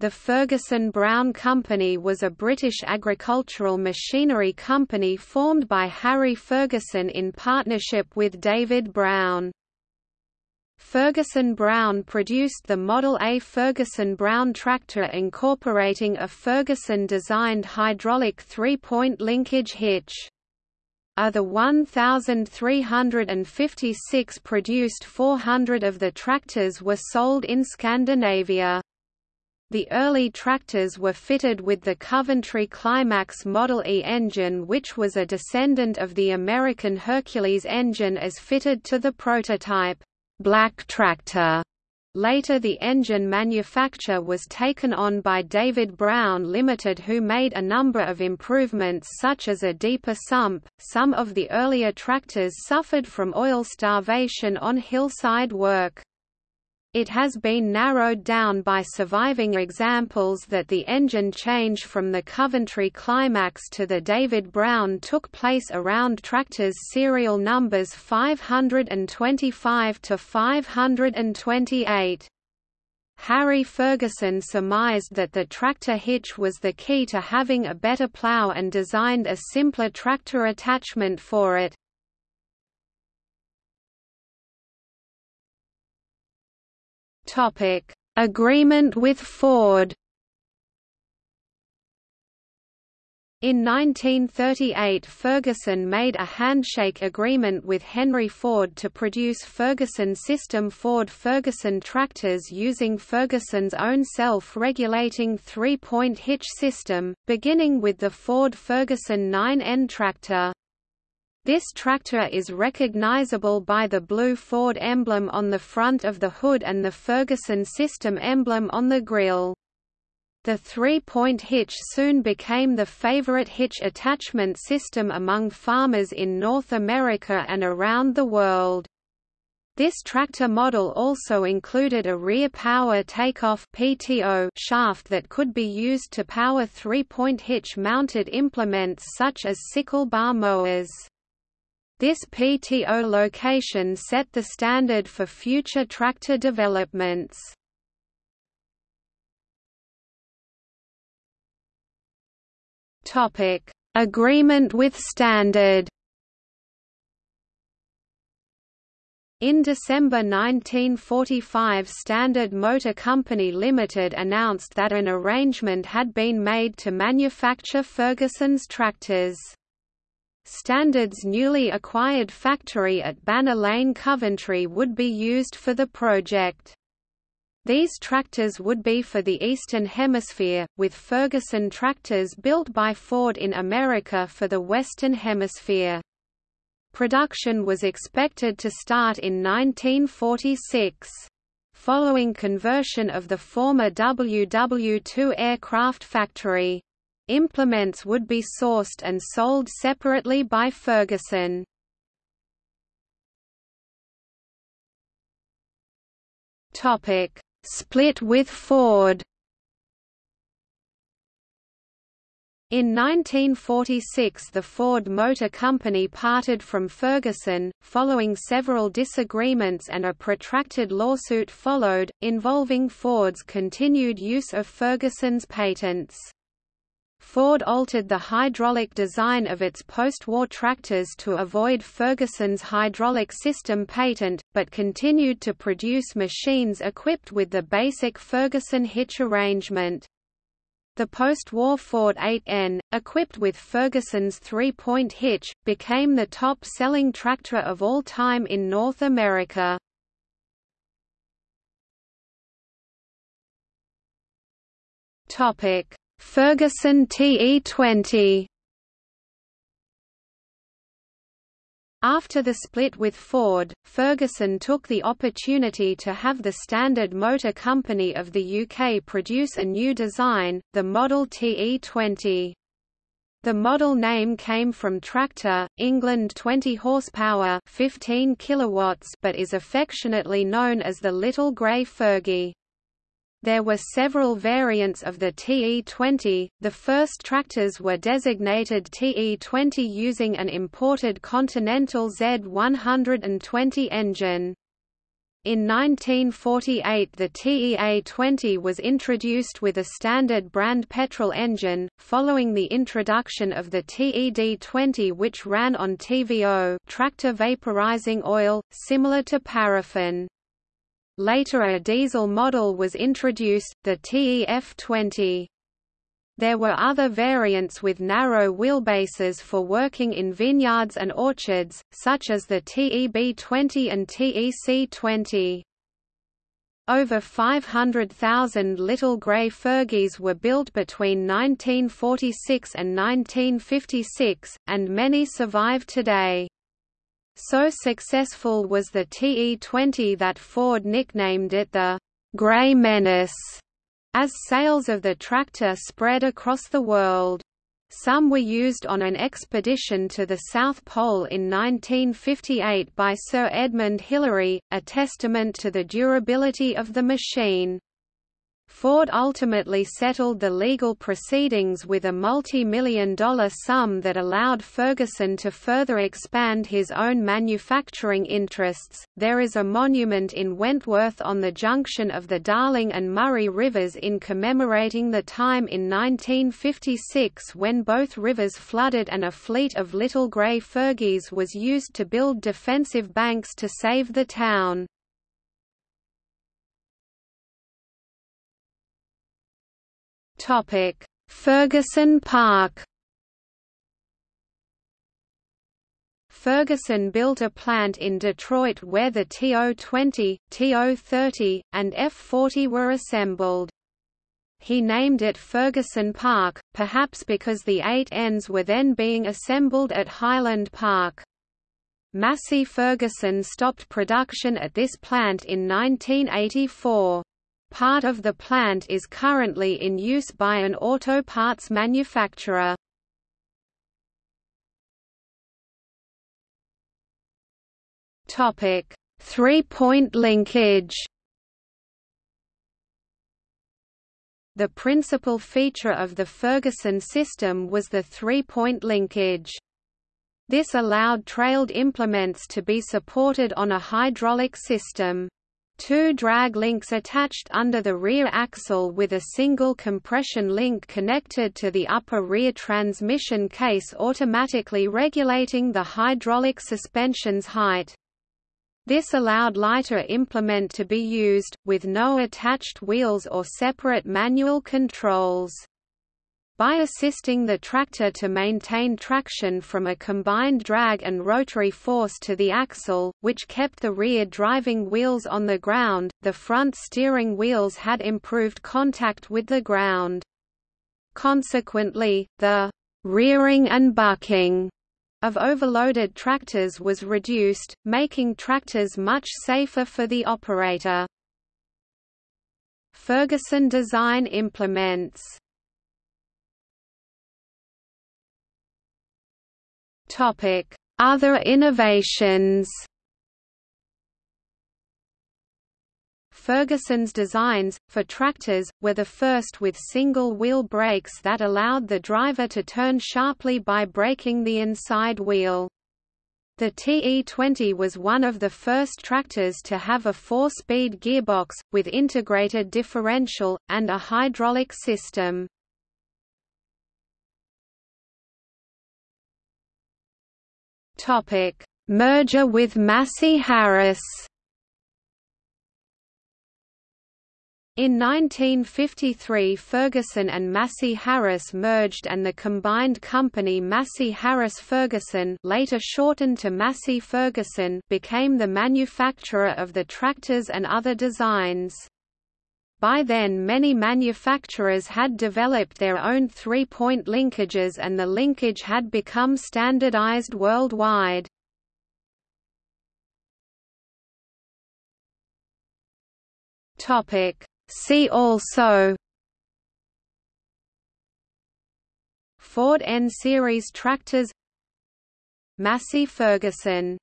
The Ferguson Brown Company was a British agricultural machinery company formed by Harry Ferguson in partnership with David Brown. Ferguson Brown produced the Model A Ferguson Brown tractor incorporating a Ferguson-designed hydraulic three-point linkage hitch. Of the 1,356 produced 400 of the tractors were sold in Scandinavia. The early tractors were fitted with the Coventry Climax Model E engine which was a descendant of the American Hercules engine as fitted to the prototype, black tractor. Later the engine manufacture was taken on by David Brown Limited who made a number of improvements such as a deeper sump. Some of the earlier tractors suffered from oil starvation on hillside work. It has been narrowed down by surviving examples that the engine change from the Coventry Climax to the David Brown took place around tractors serial numbers 525 to 528. Harry Ferguson surmised that the tractor hitch was the key to having a better plough and designed a simpler tractor attachment for it. Topic: Agreement with Ford. In 1938 Ferguson made a handshake agreement with Henry Ford to produce Ferguson System Ford Ferguson tractors using Ferguson's own self-regulating three-point hitch system, beginning with the Ford Ferguson 9N tractor. This tractor is recognizable by the blue Ford emblem on the front of the hood and the Ferguson system emblem on the grille. The three-point hitch soon became the favorite hitch attachment system among farmers in North America and around the world. This tractor model also included a rear power takeoff (PTO) shaft that could be used to power three-point hitch-mounted implements such as sickle bar mowers. This PTO location set the standard for future tractor developments. Topic: Agreement with Standard. In December 1945 Standard Motor Company Limited announced that an arrangement had been made to manufacture Ferguson's tractors. Standard's newly acquired factory at Banner Lane Coventry would be used for the project. These tractors would be for the Eastern Hemisphere, with Ferguson tractors built by Ford in America for the Western Hemisphere. Production was expected to start in 1946. Following conversion of the former WW2 aircraft factory, Implements would be sourced and sold separately by Ferguson. Topic: Split with Ford. In 1946 the Ford Motor Company parted from Ferguson, following several disagreements and a protracted lawsuit followed, involving Ford's continued use of Ferguson's patents. Ford altered the hydraulic design of its post-war tractors to avoid Ferguson's hydraulic system patent, but continued to produce machines equipped with the basic Ferguson hitch arrangement. The post-war Ford 8N, equipped with Ferguson's three-point hitch, became the top-selling tractor of all time in North America. Topic Ferguson TE20 After the split with Ford, Ferguson took the opportunity to have the Standard Motor Company of the UK produce a new design, the Model TE20. The model name came from tractor, England 20 horsepower 15 kilowatts but is affectionately known as the Little Grey Fergie. There were several variants of the TE20, the first tractors were designated TE20 using an imported Continental Z120 engine. In 1948 the TEA-20 was introduced with a standard brand petrol engine, following the introduction of the TED-20 which ran on TVO tractor vaporizing oil, similar to paraffin. Later a diesel model was introduced, the TEF-20. There were other variants with narrow wheelbases for working in vineyards and orchards, such as the TEB-20 and TEC-20. Over 500,000 little grey Fergies were built between 1946 and 1956, and many survive today. So successful was the TE-20 that Ford nicknamed it the «Grey Menace» as sales of the tractor spread across the world. Some were used on an expedition to the South Pole in 1958 by Sir Edmund Hillary, a testament to the durability of the machine. Ford ultimately settled the legal proceedings with a multi-million dollar sum that allowed Ferguson to further expand his own manufacturing interests. There is a monument in Wentworth on the junction of the Darling and Murray rivers in commemorating the time in 1956 when both rivers flooded and a fleet of little grey Fergies was used to build defensive banks to save the town. Topic: Ferguson Park. Ferguson built a plant in Detroit where the TO-20, TO-30, and F-40 were assembled. He named it Ferguson Park, perhaps because the 8Ns were then being assembled at Highland Park. Massey Ferguson stopped production at this plant in 1984. Part of the plant is currently in use by an auto parts manufacturer. Topic: Three-point linkage. The principal feature of the Ferguson system was the three-point linkage. This allowed trailed implements to be supported on a hydraulic system. Two drag links attached under the rear axle with a single compression link connected to the upper rear transmission case automatically regulating the hydraulic suspension's height. This allowed lighter implement to be used, with no attached wheels or separate manual controls by assisting the tractor to maintain traction from a combined drag and rotary force to the axle, which kept the rear driving wheels on the ground, the front steering wheels had improved contact with the ground. Consequently, the rearing and bucking of overloaded tractors was reduced, making tractors much safer for the operator. Ferguson design implements Other innovations. Ferguson's designs, for tractors, were the first with single-wheel brakes that allowed the driver to turn sharply by braking the inside wheel. The TE-20 was one of the first tractors to have a four-speed gearbox, with integrated differential, and a hydraulic system. Topic: Merger with Massey Harris. In 1953 Ferguson and Massey Harris merged and the combined company Massey Harris Ferguson later shortened to Massey Ferguson became the manufacturer of the tractors and other designs. By then many manufacturers had developed their own three-point linkages and the linkage had become standardized worldwide. See also Ford N-Series tractors Massey Ferguson